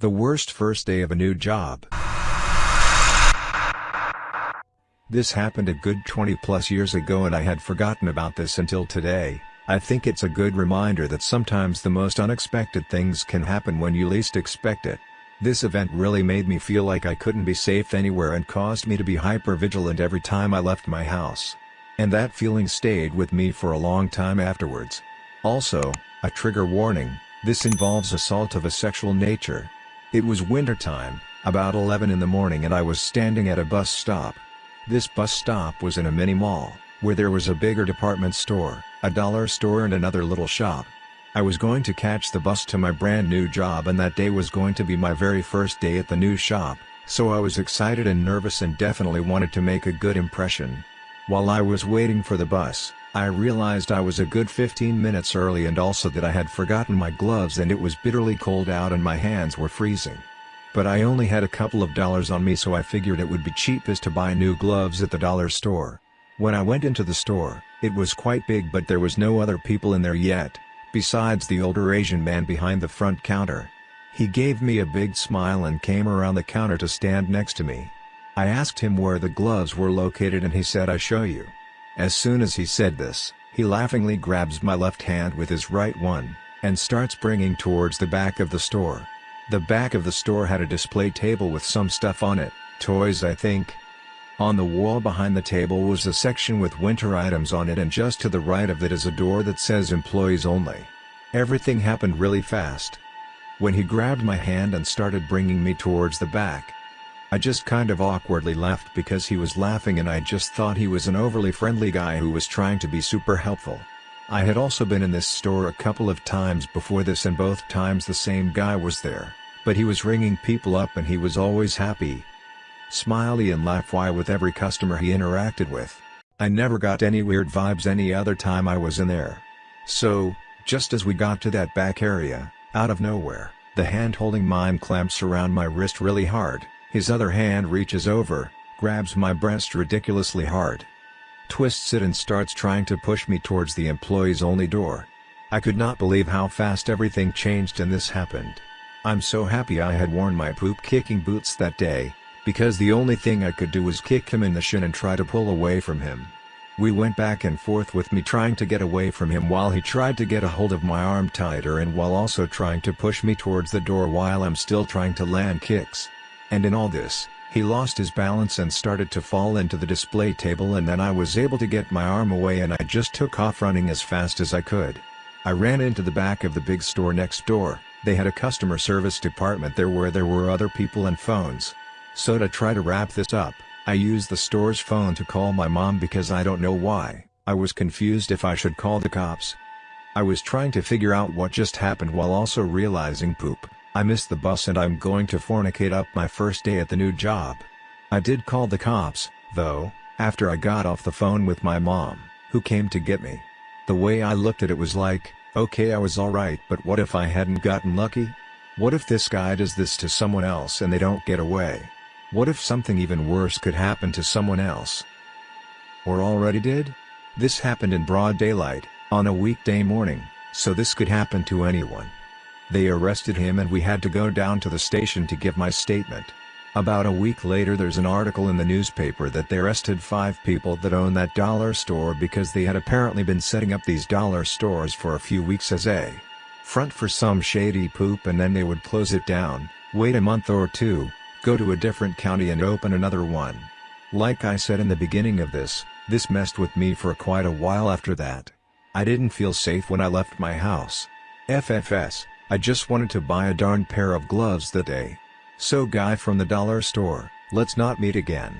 The worst first day of a new job. This happened a good 20 plus years ago and I had forgotten about this until today. I think it's a good reminder that sometimes the most unexpected things can happen when you least expect it. This event really made me feel like I couldn't be safe anywhere and caused me to be hyper vigilant every time I left my house. And that feeling stayed with me for a long time afterwards. Also, a trigger warning, this involves assault of a sexual nature. It was wintertime, about 11 in the morning and I was standing at a bus stop. This bus stop was in a mini mall, where there was a bigger department store, a dollar store and another little shop. I was going to catch the bus to my brand new job and that day was going to be my very first day at the new shop, so I was excited and nervous and definitely wanted to make a good impression. While I was waiting for the bus, I realized I was a good 15 minutes early and also that I had forgotten my gloves and it was bitterly cold out and my hands were freezing. But I only had a couple of dollars on me so I figured it would be cheapest to buy new gloves at the dollar store. When I went into the store, it was quite big but there was no other people in there yet, besides the older Asian man behind the front counter. He gave me a big smile and came around the counter to stand next to me. I asked him where the gloves were located and he said I show you. As soon as he said this, he laughingly grabs my left hand with his right one, and starts bringing towards the back of the store. The back of the store had a display table with some stuff on it, toys I think. On the wall behind the table was a section with winter items on it and just to the right of it is a door that says employees only. Everything happened really fast. When he grabbed my hand and started bringing me towards the back, I just kind of awkwardly laughed because he was laughing and I just thought he was an overly friendly guy who was trying to be super helpful. I had also been in this store a couple of times before this and both times the same guy was there, but he was ringing people up and he was always happy, smiley and laugh why with every customer he interacted with. I never got any weird vibes any other time I was in there. So, just as we got to that back area, out of nowhere, the hand holding mine clamps around my wrist really hard. His other hand reaches over, grabs my breast ridiculously hard. Twists it and starts trying to push me towards the employees only door. I could not believe how fast everything changed and this happened. I'm so happy I had worn my poop kicking boots that day, because the only thing I could do was kick him in the shin and try to pull away from him. We went back and forth with me trying to get away from him while he tried to get a hold of my arm tighter and while also trying to push me towards the door while I'm still trying to land kicks. And in all this, he lost his balance and started to fall into the display table and then I was able to get my arm away and I just took off running as fast as I could. I ran into the back of the big store next door, they had a customer service department there where there were other people and phones. So to try to wrap this up, I used the store's phone to call my mom because I don't know why, I was confused if I should call the cops. I was trying to figure out what just happened while also realizing poop. I missed the bus and I'm going to fornicate up my first day at the new job. I did call the cops, though, after I got off the phone with my mom, who came to get me. The way I looked at it was like, okay I was alright but what if I hadn't gotten lucky? What if this guy does this to someone else and they don't get away? What if something even worse could happen to someone else? Or already did? This happened in broad daylight, on a weekday morning, so this could happen to anyone. They arrested him and we had to go down to the station to give my statement. About a week later there's an article in the newspaper that they arrested five people that own that dollar store because they had apparently been setting up these dollar stores for a few weeks as a front for some shady poop and then they would close it down, wait a month or two, go to a different county and open another one. Like I said in the beginning of this, this messed with me for quite a while after that. I didn't feel safe when I left my house. FFS. I just wanted to buy a darn pair of gloves that day. So guy from the dollar store, let's not meet again.